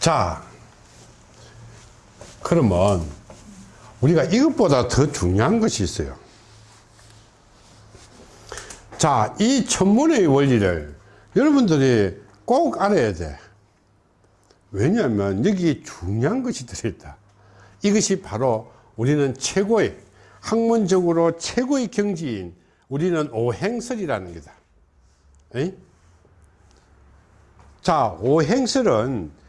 자, 그러면 우리가 이것보다 더 중요한 것이 있어요. 자, 이 천문의 원리를 여러분들이 꼭 알아야 돼. 왜냐하면 여기 중요한 것이 들어있다. 이것이 바로 우리는 최고의 학문적으로 최고의 경지인 우리는 오행설이라는 거다. 에이? 자, 오행설은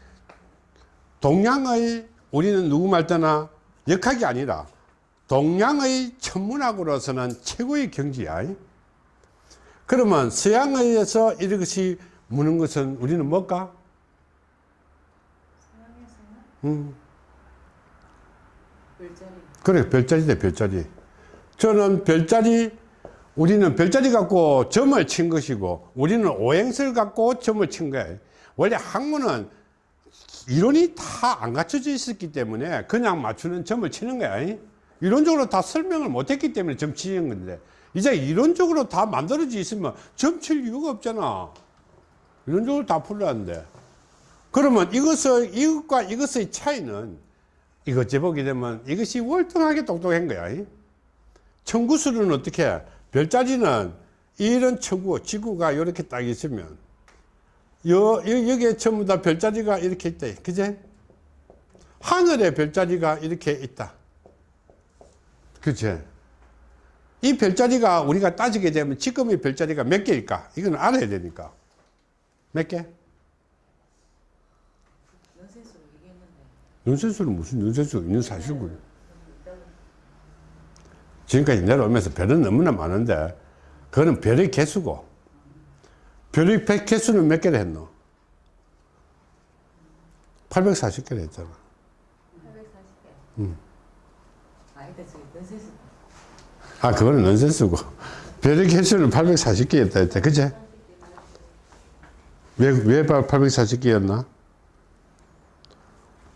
동양의 우리는 누구 말따나 역학이 아니라 동양의 천문학으로서는 최고의 경지야. 그러면 서양에서 이것이 무는 것은 우리는 뭘까? 음. 별자리. 그래, 별자리다, 별자리. 저는 별자리, 우리는 별자리 갖고 점을 친 것이고, 우리는 오행설 갖고 점을 친 거야. 원래 학문은 이론이 다 안 갖춰져 있었기 때문에 그냥 맞추는 점을 치는 거야. 이론적으로 다 설명을 못 했기 때문에 점 치는 건데, 이제 이론적으로 다 만들어져 있으면 점 칠 이유가 없잖아. 이론적으로 다 풀렸는데. 그러면 이것을, 이것과 이것의 차이는 이것 재보게 되면 이것이 월등하게 똑똑한 거야. 청구수는 어떻게 해? 별자리는 이런 청구, 지구가 이렇게 딱 있으면 여, 여, 여기에 전부 다 별자리가 이렇게 있다. 그제? 하늘에 별자리가 이렇게 있다. 그치? 이 별자리가 우리가 따지게 되면 지금의 별자리가 몇 개일까? 이건 알아야 되니까. 몇 개? 연세수는 무슨 연세수 있는 사실고 지금까지 내려오면서 별은 너무나 많은데 그거는 별의 개수고 별의 백 개수는 몇 개를 했노? 840개를 했잖아 840개. 음. 아니다, 저기 연세수. 아 그거는 넌센스고 별의 개수는 840개였다 했다 그제? 왜, 왜 840개였나?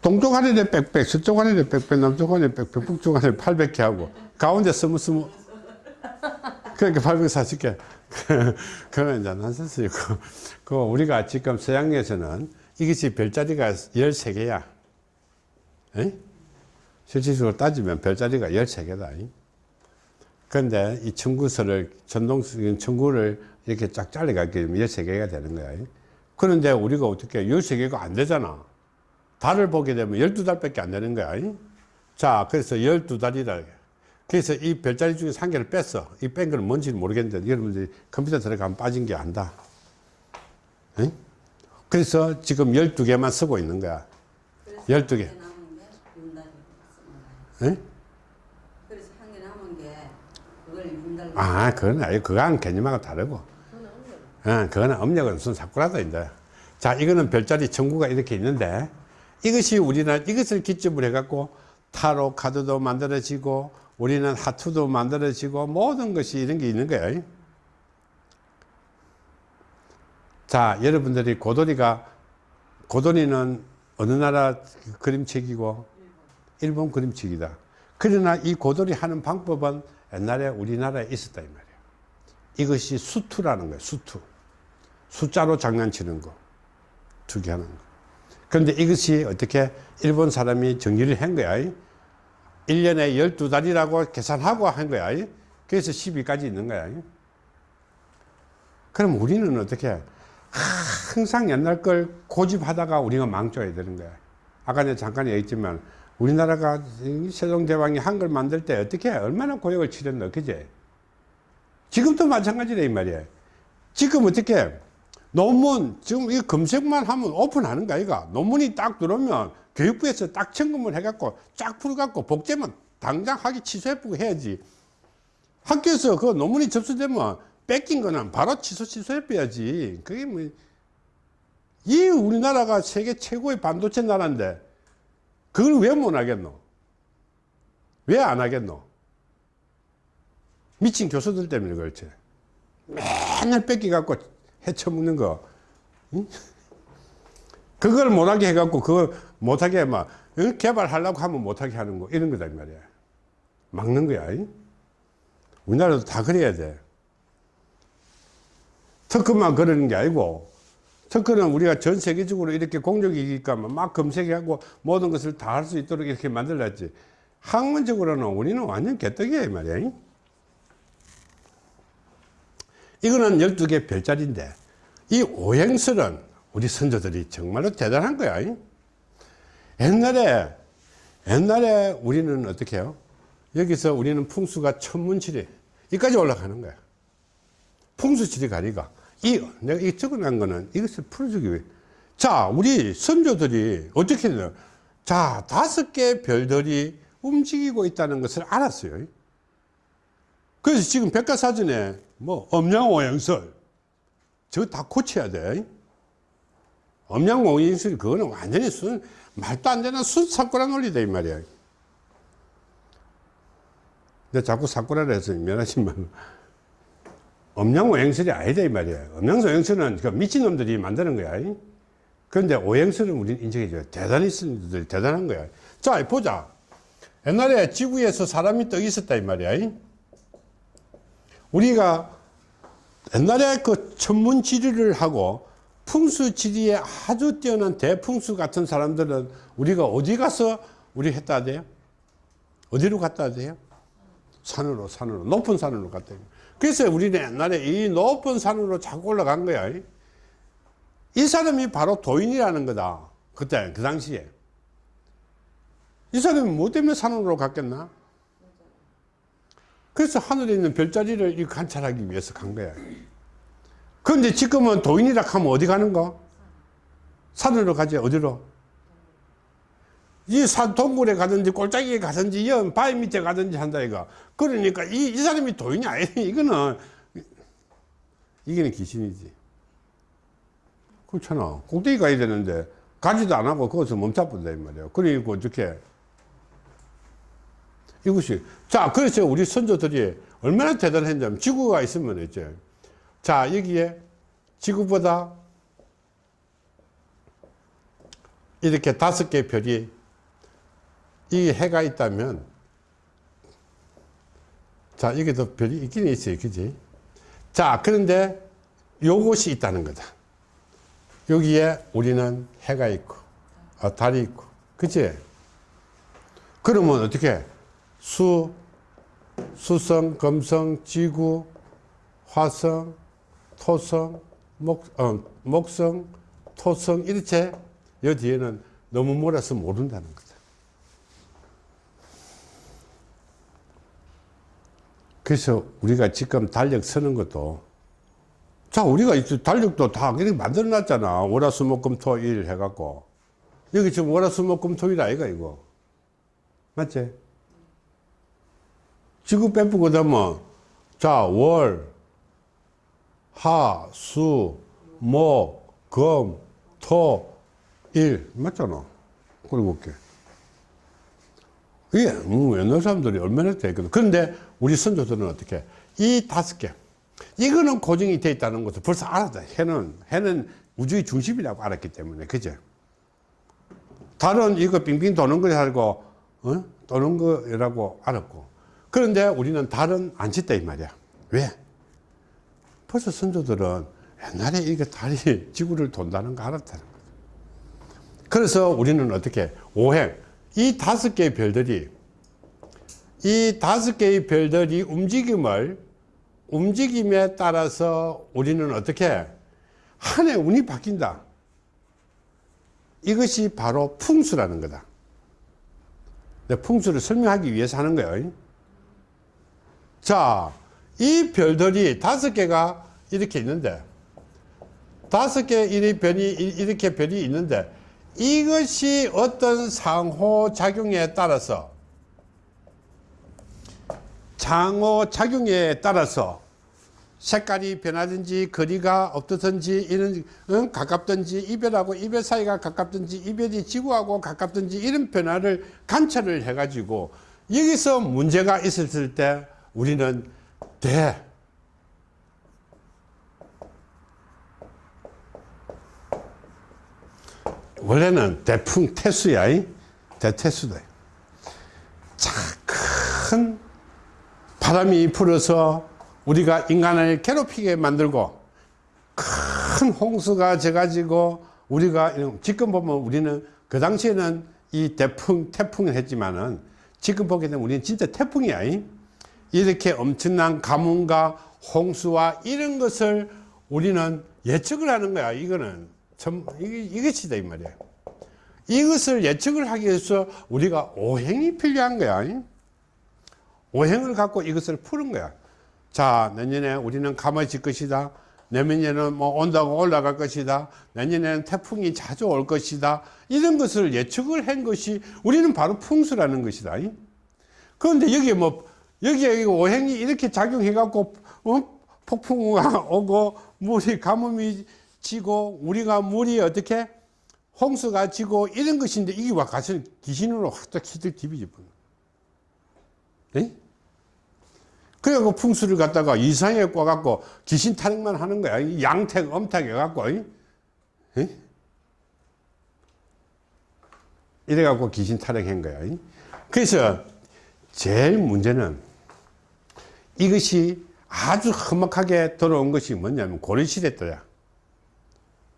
동쪽 하늘에 빽빽, 서쪽 하늘에 빽빽, 남쪽 하늘에 빽빽, 북쪽 하늘에 800개 하고 가운데 스무스무 그러니까 840개 그건 이제 난센스이고 그 우리가 지금 서양에서는 이것이 별자리가 13개야. 실질적으로 따지면 별자리가 13개다. 그런데 이 청구서를 전동적인 청구를 이렇게 쫙 잘라가게 되면 13개가 되는 거야. 그런데 우리가 어떻게 13개가 안 되잖아. 달을 보게 되면 12달밖에 안 되는 거야. 자 그래서 12달이라 그래서 이 별자리 중에 한 개를 뺐어 이뺀 거는 뭔지는 모르겠는데 여러분들이 컴퓨터 들어가면 빠진 게 안다 응? 그래서 지금 12개만 쓰고 있는 거야 12개 남은 게 윤달이 쓰는 거예요. 응? 그래서 한 개 남은 게 그걸. 아 그건 아니 그거는 개념하고 다르고 어, 그거는 음력은 순 사쿠라다 이제 자 이거는 별자리 전구가 이렇게 있는데 이것이 우리는 이것을 기점으로 해갖고 타로 카드도 만들어지고 우리는 하투도 만들어지고 모든 것이 이런 게 있는 거예요. 자 여러분들이 고도리가 고도리는 어느 나라 그림책이고? 일본 그림책이다. 그러나 이 고도리 하는 방법은 옛날에 우리나라에 있었다 이 말이에요. 이것이 수투라는 거예요 수투. 숫자로 장난치는 거 투기하는 거. 그런데 이것이 어떻게 일본 사람이 정리를 한 거야 1년에 12달이라고 계산하고 한 거야. 그래서 12까지 있는 거야. 그럼 우리는 어떻게 항상 옛날 걸 고집하다가 우리가 망쳐야 되는 거야. 아까 내가 잠깐 얘기했지만 우리나라가 세종대왕이 한글 만들 때 어떻게 얼마나 고역을 치렀노 그제 지금도 마찬가지다 이 말이야. 지금 어떻게 논문 지금 이 검색만 하면 오픈하는 거 아이가 논문이 딱 들어오면 교육부에서 딱 점검을 해갖고 쫙 풀어갖고 복제만 당장 하기 취소해보고 해야지. 학교에서 그 논문이 접수되면 뺏긴 거는 바로 취소 취소해야지. 그게 뭐 이 우리나라가 세계 최고의 반도체 나라인데 그걸 왜 못 하겠노? 왜 안 하겠노? 미친 교수들 때문에 그렇지. 맨날 뺏기 갖고 해쳐먹는 거 응? 그걸 못하게 해갖고 그걸 못하게 막 개발하려고 하면 못하게 하는 거 이런 거다 이 말이야 막는 거야 이? 우리나라도 다 그래야 돼 특급만 그러는 게 아니고 특허는 우리가 전 세계적으로 이렇게 공적이니까 막 검색하고 모든 것을 다 할 수 있도록 이렇게 만들었지. 학문적으로는 우리는 완전 개떡이에요, 이 말이야. 이거는 12개 별자리인데, 이 오행설은 우리 선조들이 정말로 대단한 거야. 옛날에, 옛날에 우리는 어떻게 해요? 여기서 우리는 풍수가 천문칠이, 이까지 올라가는 거야. 풍수칠이 가리가. 이, 내가 이 적어놓은 거는 이것을 풀어주기 위해. 자, 우리 선조들이 어떻게 되냐. 자, 다섯 개의 별들이 움직이고 있다는 것을 알았어요. 그래서 지금 백과사전에 뭐, 엄양오행설. 저거 다 고쳐야 돼. 엄양오행설, 그거는 완전히 순, 말도 안 되는 순사꾸라 논리다, 이 말이야. 내가 자꾸 사꾸라를 해서 미안하지만. 엄양 오행설이 아니다 이 말이야. 엄양 오행설은 그 미친놈들이 만드는 거야. 그런데 오행설은 우리는 인정해줘요. 대단히 쓴들 대단한 거야. 자 보자. 옛날에 지구에서 사람이 떠 있었다 이 말이야. 우리가 옛날에 그 천문지리를 하고 풍수 지리에 아주 뛰어난 대풍수 같은 사람들은 우리가 어디 가서 우리 했다 돼요 어디로 갔다 돼요 산으로 산으로 높은 산으로 갔다 돼요 그래서 우리는 옛날에 이 높은 산으로 자꾸 올라간 거야. 이 사람이 바로 도인이라는 거다. 그때, 그 당시에. 이 사람이 뭐 때문에 산으로 갔겠나? 그래서 하늘에 있는 별자리를 관찰하기 위해서 간 거야. 그런데 지금은 도인이라 하면 어디 가는 거? 산으로 가지, 어디로? 이 산 동굴에 가든지 골짜기에 가든지 연 바위 밑에 가든지 한다 이거. 그러니까 이, 이 사람이 도인이 아니 이거는 이게는 귀신이지. 그렇잖아. 꼭대기 가야 되는데 가지도 안 하고 거기서 멈춰본다 이 말이야. 그러니까 어떻게 이것이 자 그래서 우리 선조들이 얼마나 대단했냐면 지구가 있으면 이제 자 여기에 지구보다 이렇게 다섯 개 별이 이 해가 있다면 자 여기도 별이 있긴 있어요. 그지? 자 그런데 요것이 있다는 거다. 여기에 우리는 해가 있고 아, 달이 있고 그지? 그러면 어떻게? 수 수성 금성 지구 화성 토성 목, 어, 목성 토성 이렇게 여 뒤에는 너무 몰아서 모른다는 거다 그래서 우리가 지금 달력 쓰는 것도 자 우리가 달력도 다 그렇게 만들어 놨잖아. 월화수목금토 일 해갖고. 여기 지금 월화수목금토 일 아이가 이거? 맞지? 지구 빼쁘고 되면 자월 하, 수, 목, 금, 토, 일. 맞잖아. 그리고 볼게. 이게 음, 옛날 사람들이 얼마나 됐거든 그런데 우리 선조들은 어떻게? 이 다섯 개. 이거는 고정이 돼 있다는 것을 벌써 알았다. 해는 해는 우주의 중심이라고 알았기 때문에. 그죠 다른 이거 빙빙 도는 거 알고 어? 도는 거라고 알았고. 그런데 우리는 달은 안 짓다 이 말이야. 왜 벌써 선조들은 옛날에 이게 달이 지구를 돈다는 거 알았다는 거죠 그래서 우리는 어떻게 오행 이 다섯 개의 별들이 이 다섯 개의 별들이 움직임을 움직임에 따라서 우리는 어떻게 한 해 운이 바뀐다. 이것이 바로 풍수라는 거다. 풍수를 설명하기 위해서 하는 거예요. 자, 이 별들이 다섯 개가 이렇게 있는데, 다섯 개의 별이, 이렇게 별이 있는데, 이것이 어떤 상호작용에 따라서 상호작용에 따라서 색깔이 변하든지 거리가 없든지 이런 응? 가깝든지 이별하고 이별 사이가 가깝든지 이별이 지구하고 가깝든지 이런 변화를 관찰을 해 가지고 여기서 문제가 있었을 때 우리는 대 원래는 대풍 태수야 대태수다 자 큰 바람이 불어서 우리가 인간을 괴롭히게 만들고 큰 홍수가 져가지고 우리가 지금 보면 우리는 그 당시에는 이 태풍 태풍을 했지만은 지금 보게 되면 우리는 진짜 태풍이야. 이. 이렇게 엄청난 가뭄과 홍수와 이런 것을 우리는 예측을 하는 거야. 이거는 참 이게 이것이다 이 말이야. 이것을 예측을 하기 위해서 우리가 오행이 필요한 거야. 이. 오행을 갖고 이것을 푸는 거야. 자, 내년에 우리는 감아질 것이다. 내년에는 뭐 온다고 올라갈 것이다. 내년에는 태풍이 자주 올 것이다. 이런 것을 예측을 한 것이 우리는 바로 풍수라는 것이다. 이. 그런데 여기에 뭐, 여기에 오행이 이렇게 작용해갖고, 어? 폭풍우가 오고, 물이 가뭄이 지고, 우리가 물이 어떻게? 홍수가 지고, 이런 것인데, 이게 와 가서 귀신으로 확 히들 디비지. 네? 그래갖고 풍수를 갖다가 이상하게 꿔갖고 귀신 타령만 하는 거야. 이 양택, 엄택 해갖고. 이? 이? 이래갖고 귀신 타령한 거야. 이? 그래서 제일 문제는 이것이 아주 험악하게 들어온 것이 뭐냐면 고려시대 때야.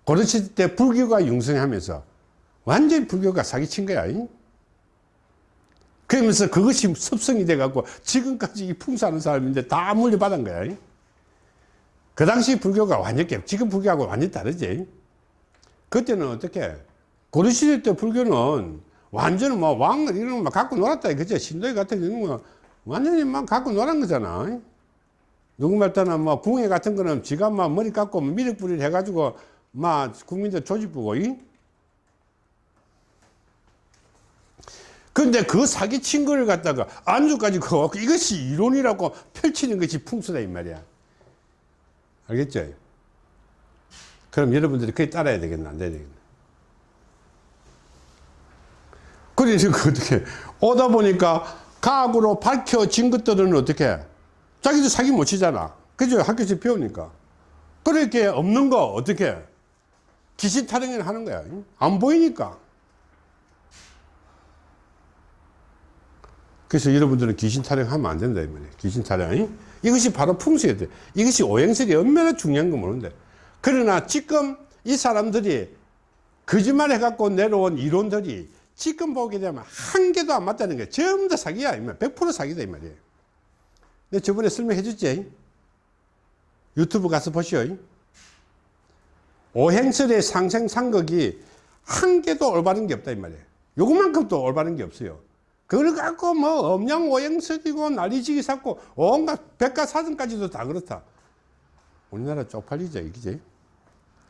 고려시대 때 불교가 융성하면서 완전히 불교가 사기친 거야. 이? 그러면서 그것이 습성이 돼 갖고 지금까지 이 풍수하는 사람인데 다 물려받은 거야. 이? 그 당시 불교가 완전히, 지금 불교하고 완전히 다르지. 그때는 어떻게, 고려시대 때 불교는 완전 뭐 왕, 이런 거 갖고 놀았다. 그죠? 신도에 같은 거 완전히 막 갖고 놀은 거잖아. 누구 말따나 뭐 궁예 같은 거는 지가 막 머리 깎고 미륵불을 해가지고 막 국민들 조집부고, 이? 근데 그 사기친 거를 갖다가 안주까지 그거 이것이 이론이라고 펼치는 것이 풍수다 이 말이야. 알겠죠? 그럼 여러분들이 그게 따라야 되겠나 안 되겠나? 그래서 그 어떻게 오다 보니까 과학으로 밝혀진 것들은 어떻게 자기도 사기 못 치잖아. 그죠? 학교에서 배우니까. 그렇게 없는 거 어떻게 귀신 타령을 하는 거야. 안 보이니까. 그래서 여러분들은 귀신 타령하면 안 된다 이 말이에요. 귀신 타령. 이것이 바로 풍수에 돼. 이것이 오행설이 얼마나 중요한 거 모르는데. 그러나 지금 이 사람들이 거짓말 해갖고 내려온 이론들이 지금 보게 되면 한 개도 안 맞다는 거야. 전부 다 사기야. 이 말. 100% 사기다 이 말이에요. 내가 저번에 설명해 줬지. 유튜브 가서 보시오. 오행설의 상생 상극이 한 개도 올바른 게 없다 이 말이에요. 요것만큼도 올바른 게 없어요. 그걸 갖고 뭐 엄양 오행설이고 난리지기 샀고 온갖 백과사전까지도 다 그렇다. 우리나라 쪽팔리죠, 이기지?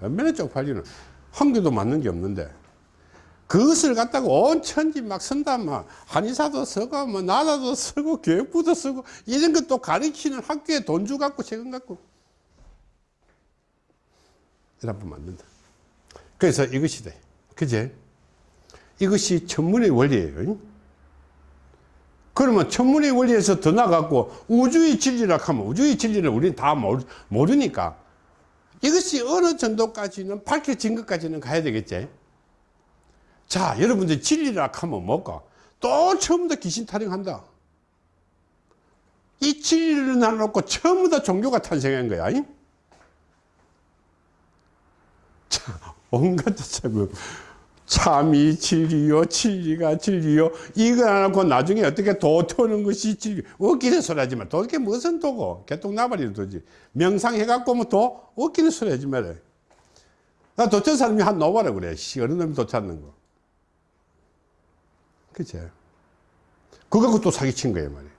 얼마나 쪽팔리는 한 개도 맞는 게 없는데 그것을 갖다가 온 천지 막 쓴다 막 한의사도 쓰고 뭐 나라도 쓰고 교육부도 쓰고 이런 것도 가르치는 학교에 돈 주 갖고 세금 갖고 이러면 만든다. 그래서 이것이 돼. 그제? 이것이 천문의 원리예요. 그러면 천문의 원리에서 더 나가고 우주의 진리라 하면 우주의 진리를 우리는 다 모르, 모르니까 이것이 어느 정도까지는 밝혀진 것까지는 가야 되겠지. 자, 여러분들 진리라 하면 뭘까? 또 처음부터 귀신 타령한다. 이 진리를 나눠놓고 처음부터 종교가 탄생한 거야. 이? 자, 온갖 참 참이 진리요, 진리가 진리요. 이거 안 하고 나중에 어떻게 도 터는 것이 진리. 웃기는 소리 하지 마. 도게 무슨 도고? 개똥 나발이도 도지. 명상 해갖고 뭐 도? 웃기는 소리 하지 마라. 나 도천 사람이 한 노바라 그래. 씨, 어느 놈이 도 찾는 거. 그치? 그거 또 사기친 거야, 말이야.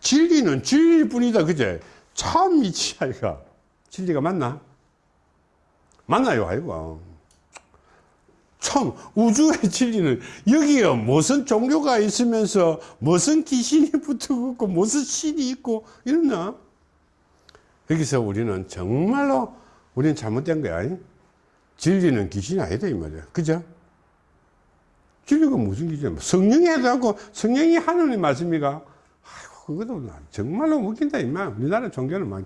진리는 진리일 뿐이다, 그제? 참 미치, 아이가. 진리가 맞나? 맞나요, 아이고. 참 우주의 진리는 여기에 무슨 종교가 있으면서 무슨 귀신이 붙어 있고 무슨 신이 있고 이러나 여기서 우리는 정말로 우리는 잘못된 거야 진리는 귀신이 아니다 이 말이야 그죠? 진리가 무슨 귀신이야 성령이 해도 성령이 하느님 말씀이가 아이고 그것도 정말로 웃긴다 이말 우리나라 종교는 막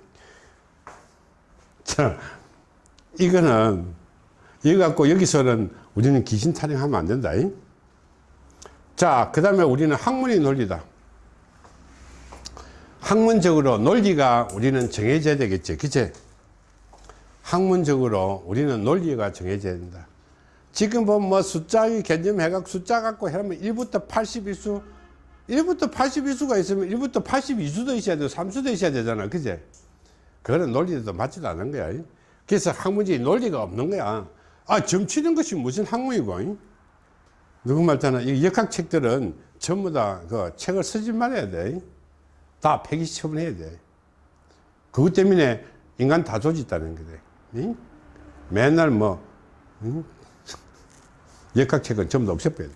자, 이거는 이거 갖고 여기서는 우리는 귀신 타령하면 안 된다. 이? 자, 그 다음에 우리는 학문의 논리다. 학문적으로 논리가 우리는 정해져야 되겠지. 그치? 학문적으로 우리는 논리가 정해져야 된다. 지금 보면 뭐 숫자의 개념해갖고 숫자 갖고 하면 1부터 81수, 1부터 81수가 있으면 1부터 82수도 있어야 되고 3수도 있어야 되잖아. 그제? 그거는 논리도 맞지도 않은 거야. 그래서 학문적인 논리가 없는 거야. 아, 점치는 것이 무슨 학문이고. 누구 말잖아. 이 역학책들은 전부 다 그 책을 쓰지 말아야 돼. 다 폐기 처분해야 돼. 그것 때문에 인간 다 조짓다는 거래. 응? 맨날 뭐, 응? 역학책은 전부 다 없애버려.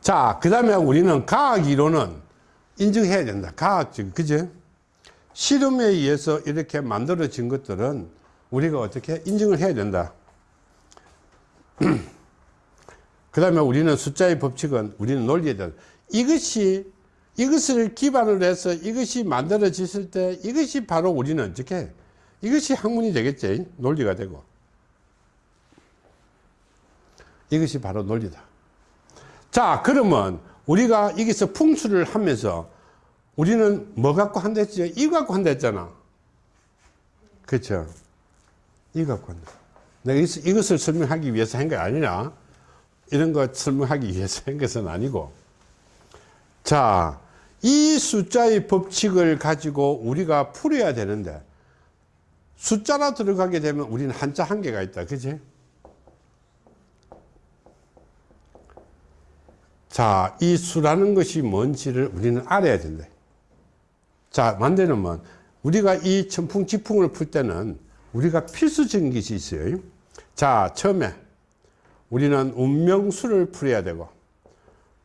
자, 그 다음에 우리는 과학 이론은 인정해야 된다. 과학적, 그죠? 실험에 의해서 이렇게 만들어진 것들은 우리가 어떻게 인정을 해야 된다. 그 다음에 우리는 숫자의 법칙은 우리는 논리에 대한 이것이 이것을 기반으로 해서 이것이 만들어졌을 때 이것이 바로 우리는 어떻게 이것이 학문이 되겠지 논리가 되고 이것이 바로 논리다. 자 그러면 우리가 여기서 풍수를 하면서 우리는 뭐 갖고 한다 했지? 이 갖고 한다 했잖아. 그렇죠 이 갖고 한다. 내가 이것을, 설명하기 위해서 한 게 아니라 이런 거 설명하기 위해서 한 것은 아니고. 자, 이 숫자의 법칙을 가지고 우리가 풀어야 되는데 숫자라 들어가게 되면 우리는 한자 한계가 있다. 그지? 자, 이 수라는 것이 뭔지를 우리는 알아야 된다. 자, 만드는 우리가 이 천풍 지풍을 풀 때는 우리가 필수적인 것이 있어요. 자, 처음에 우리는 운명수를 풀어야 되고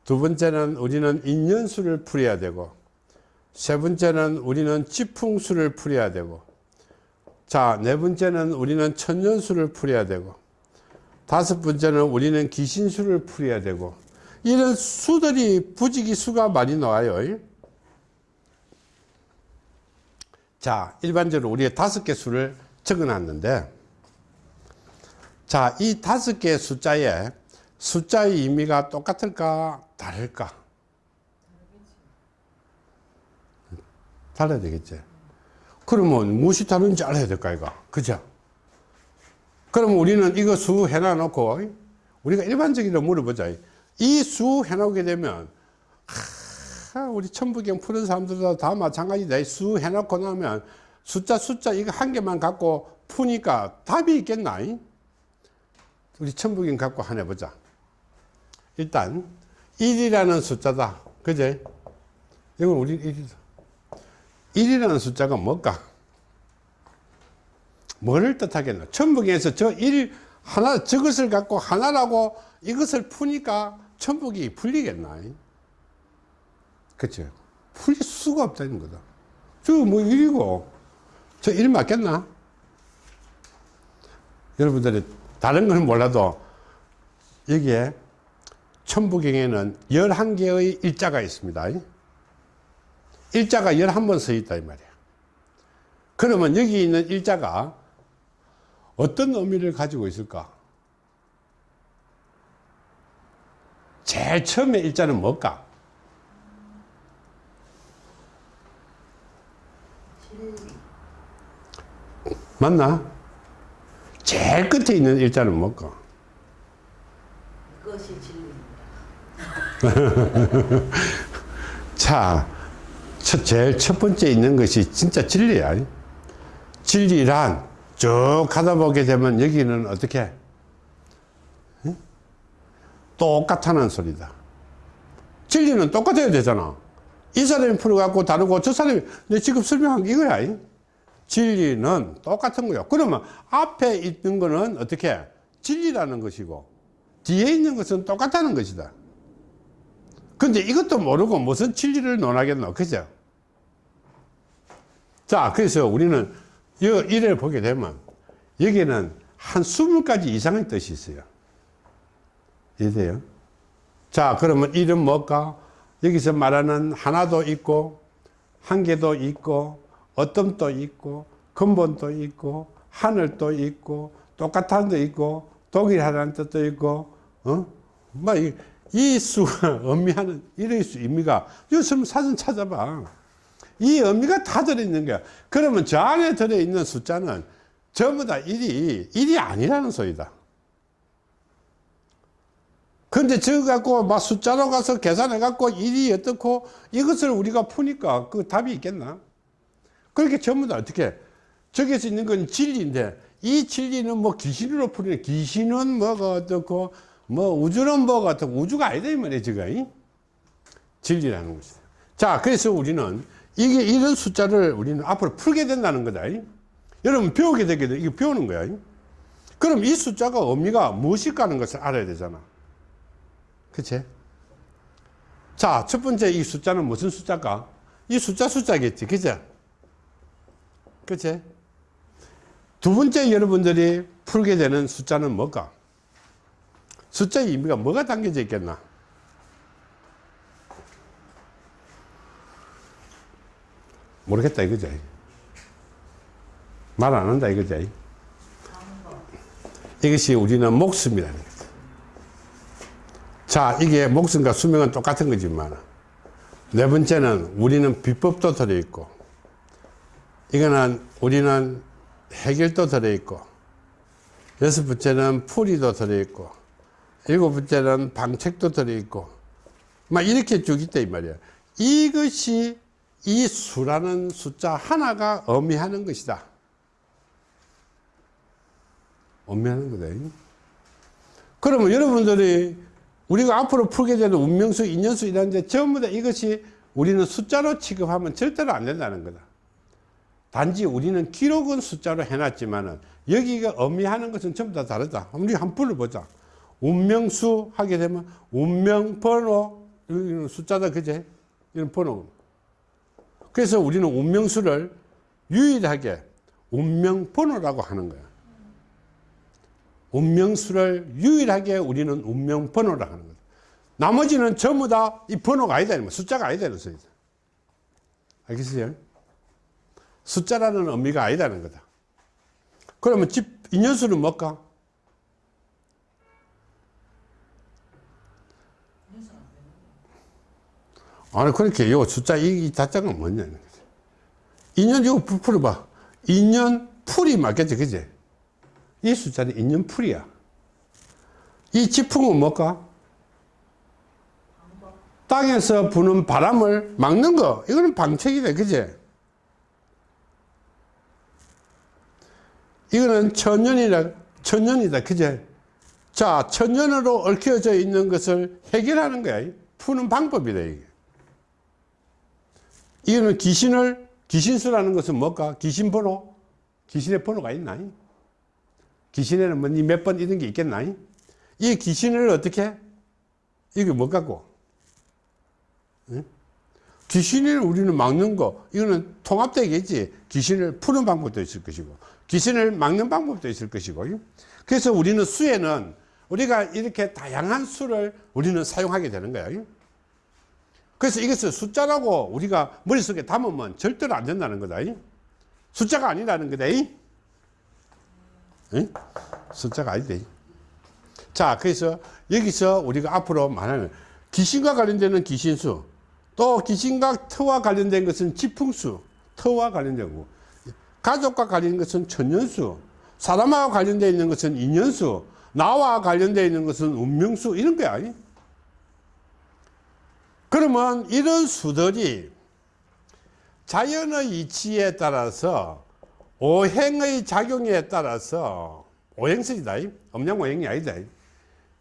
두 번째는 우리는 인연수를 풀어야 되고 세 번째는 우리는 지풍수를 풀어야 되고 자 네 번째는 우리는 천년수를 풀어야 되고 다섯 번째는 우리는 기신수를 풀어야 되고 이런 수들이 부지기 수가 많이 나와요 자 일반적으로 우리가 다섯 개 수를 적어 놨는데 자, 이 다섯 개의 숫자에 숫자의 의미가 똑같을까 다를까? 달라야 되겠지. 그러면 무엇이 다른지 알아야 될까 이거. 그죠? 그러면 우리는 이거 수 해놔 놓고 우리가 일반적으로 물어보자. 이 수 해놓게 되면 하, 우리 천부경 푸는 사람들도 다 마찬가지다. 수 해놓고 나면 숫자 숫자 이거 한 개만 갖고 푸니까 답이 있겠나? 우리 천부경 갖고 하나 보자. 일단 1이라는 숫자다. 그제? 이건 우리 1이다. 1이라는 숫자가 뭘까? 뭐를 뜻하겠나? 천부경에서 저 1, 하나, 저것을 갖고 하나라고 이것을 푸니까 천북이 풀리겠나? 그치? 풀릴 수가 없다는 거다. 저뭐 1이고, 저1 맞겠나? 여러분들이 다른 건 몰라도 여기에 천부경에는 11개의 일자가 있습니다. 일자가 11번 써 있다 이 말이야. 그러면 여기 있는 일자가 어떤 의미를 가지고 있을까? 제일 처음에 일자는 뭘까? 맞나? 제일 끝에 있는 일자는 뭘까? 그것이 진리입니다. 자, 첫, 제일 첫 번째 있는 것이 진짜 진리야. 진리란 쭉 가다 보게 되면 여기는 어떻게? 응? 똑같다는 소리다. 진리는 똑같아야 되잖아. 이 사람이 풀어갖고 다르고 저 사람이 내 지금 설명한 게 이거야. 진리는 똑같은 거야. 그러면 앞에 있는 거는 어떻게? 진리라는 것이고 뒤에 있는 것은 똑같다는 것이다. 근데 이것도 모르고 무슨 진리를 논하겠노. 그죠? 자, 그래서 우리는 이 일을 보게 되면 여기는 한 20가지 이상의 뜻이 있어요. 이해돼요? 자, 그러면 이름 뭘까? 여기서 말하는 하나도 있고, 한 개도 있고, 어둠도 있고, 근본도 있고, 하늘도 있고, 똑같은 도 있고, 독일하라는 뜻도 있고, 어? 막, 이, 이 수가 의미하는, 이런 수 의미가, 요즘 사진 찾아봐. 이 의미가 다 들어있는 거야. 그러면 저 안에 들어있는 숫자는 전부 다 일이 일이 아니라는 소리다. 근데 저거 갖고 막 숫자로 가서 계산해 갖고 일이 어떻고 이것을 우리가 푸니까 그 답이 있겠나? 그렇게 전부 다 어떻게 저기서 있는 건 진리인데 이 진리는 뭐 귀신으로 풀리는 귀신은 뭐가 어떻고 뭐 우주는 뭐가 어떻고 우주가 아니다 이 말이야 지금 이? 진리라는 것이다. 자 그래서 우리는 이게 이런 숫자를 우리는 앞으로 풀게 된다는 거다. 이? 여러분 배우게 되게 돼. 이거 배우는 거야. 이? 그럼 이 숫자가 의미가 무엇일까 하는 것을 알아야 되잖아. 그치? 자, 첫 번째 이 숫자는 무슨 숫자일까? 이 숫자 숫자겠지. 그치? 그치? 두 번째 여러분들이 풀게 되는 숫자는 뭘까? 숫자의 의미가 뭐가 담겨져 있겠나? 모르겠다 이거지. 말 안 한다 이거지. 이것이 우리는 목숨이라는 거지. 자, 이게 목숨과 수명은 똑같은 거지만, 네 번째는 우리는 비법도 들어있고, 이거는 우리는 해결도 들어있고, 여섯 번째는 풀이도 들어있고, 일곱 번째는 방책도 들어있고, 막 이렇게 쭉 있다, 이 말이야. 이것이 이 수라는 숫자 하나가 의미하는 것이다. 의미하는 거다. 그러면 여러분들이 우리가 앞으로 풀게 되는 운명수, 인연수 이런데 전부 다 이것이 우리는 숫자로 취급하면 절대로 안 된다는 거다. 단지 우리는 기록은 숫자로 해놨지만은 여기가 의미하는 것은 전부 다 다르다. 우리 한 풀어보자. 운명수 하게 되면 운명 번호 이런 숫자다 그제 이런 번호. 그래서 우리는 운명수를 유일하게 운명 번호라고 하는 거야. 운명수를 유일하게 우리는 운명번호라 하는 거다. 나머지는 전부 다 이 번호가 아니다. 숫자가 아니다는 소리다. 알겠어요? 숫자라는 의미가 아니다는 거다. 그러면 집, 인연수는 뭘까? 아니, 그렇게 요 숫자 이, 이 자자가 뭐냐. 인연 이거 풀어봐. 인연 풀이 맞겠지, 그지? 이 숫자는 인연풀이야. 이 지풍은 뭘까? 땅에서 부는 바람을 막는 거. 이거는 방책이다. 그제? 이거는 천년이라, 천년이다. 그제? 자, 천년으로 얽혀져 있는 것을 해결하는 거야. 푸는 방법이다. 이게. 이거는 귀신을, 귀신수라는 것은 뭘까? 귀신 번호? 귀신의 번호가 있나? 귀신에는 뭐몇번 이런 게 있겠나? 이 귀신을 어떻게? 이게 뭐 갖고? 응? 귀신을 우리는 막는 거, 이거는 통합되겠지. 귀신을 푸는 방법도 있을 것이고, 귀신을 막는 방법도 있을 것이고. 그래서 우리는 수에는 우리가 이렇게 다양한 수를 우리는 사용하게 되는 거야. 그래서 이것을 숫자라고 우리가 머릿속에 담으면 절대로 안 된다는 거다. 숫자가 아니라는 거다. 응? 숫자가 아니대. 자, 그래서 여기서 우리가 앞으로 말하는 귀신과 관련되는 귀신수, 또 귀신과 터와 관련된 것은 지풍수, 터와 관련된 거. 가족과 관련된 것은 천년수, 사람과 관련되어 있는 것은 인연수, 나와 관련되어 있는 것은 운명수, 이런 거야. 그러면 이런 수들이 자연의 이치에 따라서 오행의 작용에 따라서 오행설이다. 엄양오행이 아니다.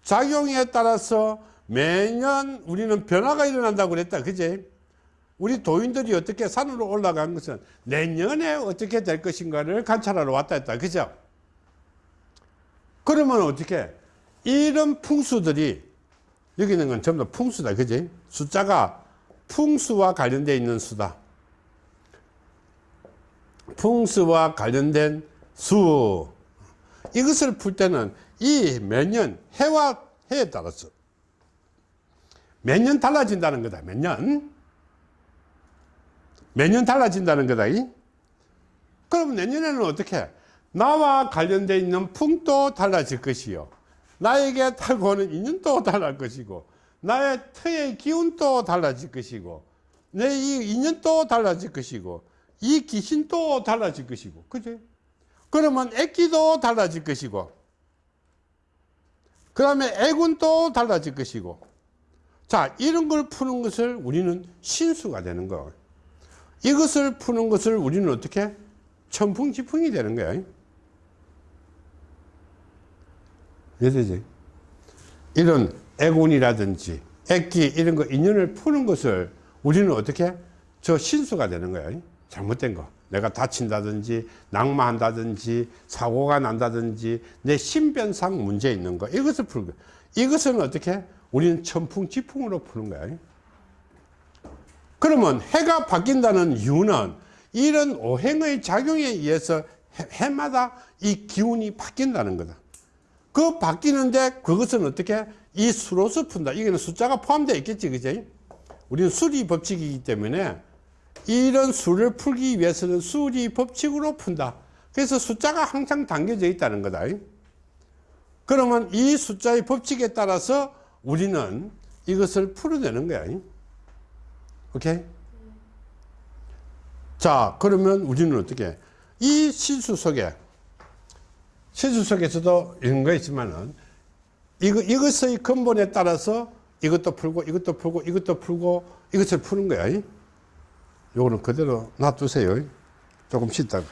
작용에 따라서 매년 우리는 변화가 일어난다고 그랬다. 그제? 우리 도인들이 어떻게 산으로 올라간 것은 내년에 어떻게 될 것인가를 관찰하러 왔다 했다. 그죠? 그러면 어떻게? 이런 풍수들이 여기 있는 건 전부 다 풍수다. 그지? 숫자가 풍수와 관련되어 있는 수다. 풍수와 관련된 수. 이것을 풀 때는 이 매년 해와 해에 따라서 매년 달라진다는 거다 매년? 매년 달라진다는 거다 그럼 내년에는 어떻게? 나와 관련되어 있는 풍도 달라질 것이요. 나에게 타고 오는 인연도 달라질 것이고 나의 터의 기운도 달라질 것이고 내 이 인연도 달라질 것이고 이 귀신도 달라질 것이고 그지? 그러면 액기도 달라질 것이고 그 다음에 액운도 달라질 것이고. 자 이런 걸 푸는 것을 우리는 신수가 되는 거. 이것을 푸는 것을 우리는 어떻게? 천풍지풍이 되는 거야. 이해되지? 이런 액운이라든지 액기 이런 거 인연을 푸는 것을 우리는 어떻게? 저 신수가 되는 거야 잘못된 거. 내가 다친다든지 낙마한다든지 사고가 난다든지 내 신변상 문제 있는 거. 이것을 풀고 이것은 어떻게? 우리는 천풍지풍으로 푸는 거야. 그러면 해가 바뀐다는 이유는 이런 오행의 작용에 의해서 해, 해마다 이 기운이 바뀐다는 거다. 그 바뀌는데 그것은 어떻게? 이 수로서 푼다. 이게는 숫자가 포함되어 있겠지 그지? 우리는 수리 법칙이기 때문에 이런 수를 풀기 위해서는 수리 법칙으로 푼다. 그래서 숫자가 항상 담겨져 있다는 거다. 그러면 이 숫자의 법칙에 따라서 우리는 이것을 풀어내는 거야. 오케이? 자 그러면 우리는 어떻게? 이 실수 속에 실수 속에서도 이런 거 있지만은 이거, 이것의 근본에 따라서 이것도 풀고 이것도 풀고 이것도 풀고 이것을 푸는 거야 요거는 그대로 놔두세요. 조금 쉬다가